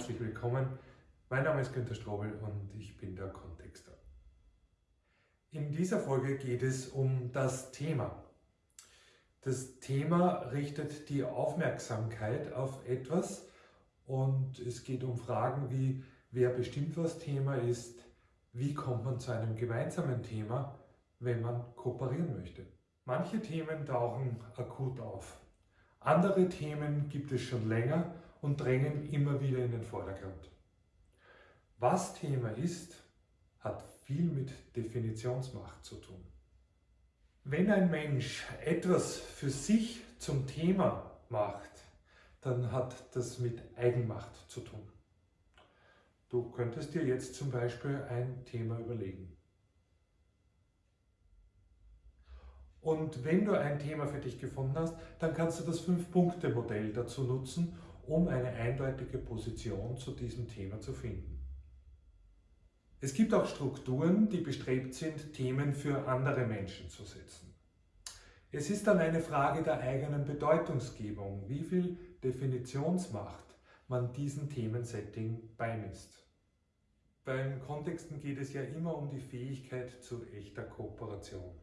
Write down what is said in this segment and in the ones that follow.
herzlich willkommen. Mein Name ist Günter Strobel und ich bin der Kontexter. In dieser Folge geht es um das Thema. Das Thema richtet die Aufmerksamkeit auf etwas und es geht um Fragen wie, wer bestimmt, was Thema ist, wie kommt man zu einem gemeinsamen Thema, wenn man kooperieren möchte. Manche Themen tauchen akut auf. Andere Themen gibt es schon länger und drängen immer wieder in den Vordergrund. Was Thema ist, hat viel mit Definitionsmacht zu tun. Wenn ein Mensch etwas für sich zum Thema macht, dann hat das mit Eigenmacht zu tun. Du könntest dir jetzt zum Beispiel ein Thema überlegen. Und wenn du ein Thema für dich gefunden hast, dann kannst du das Fünf-Punkte-Modell dazu nutzen, um eine eindeutige Position zu diesem Thema zu finden. Es gibt auch Strukturen, die bestrebt sind, Themen für andere Menschen zu setzen. Es ist dann eine Frage der eigenen Bedeutungsgebung, wie viel Definitionsmacht man diesen Themensetting beimisst. Beim Kontexten geht es ja immer um die Fähigkeit zu echter Kooperation.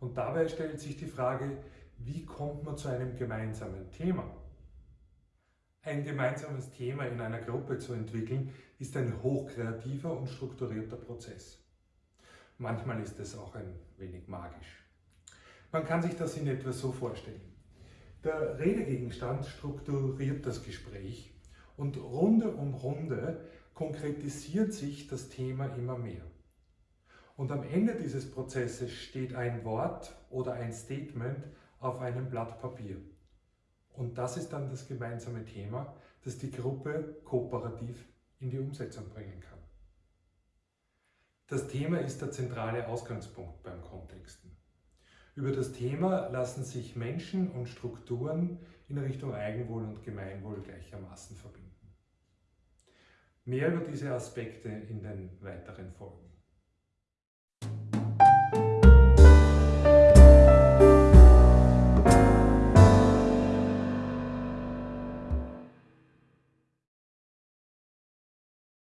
Und dabei stellt sich die Frage, wie kommt man zu einem gemeinsamen Thema? Ein gemeinsames Thema in einer Gruppe zu entwickeln, ist ein hochkreativer und strukturierter Prozess. Manchmal ist es auch ein wenig magisch. Man kann sich das in etwa so vorstellen. Der Redegegenstand strukturiert das Gespräch und Runde um Runde konkretisiert sich das Thema immer mehr. Und am Ende dieses Prozesses steht ein Wort oder ein Statement auf einem Blatt Papier. Und das ist dann das gemeinsame Thema, das die Gruppe kooperativ in die Umsetzung bringen kann. Das Thema ist der zentrale Ausgangspunkt beim Kontexten. Über das Thema lassen sich Menschen und Strukturen in Richtung Eigenwohl und Gemeinwohl gleichermaßen verbinden. Mehr über diese Aspekte in den weiteren Folgen.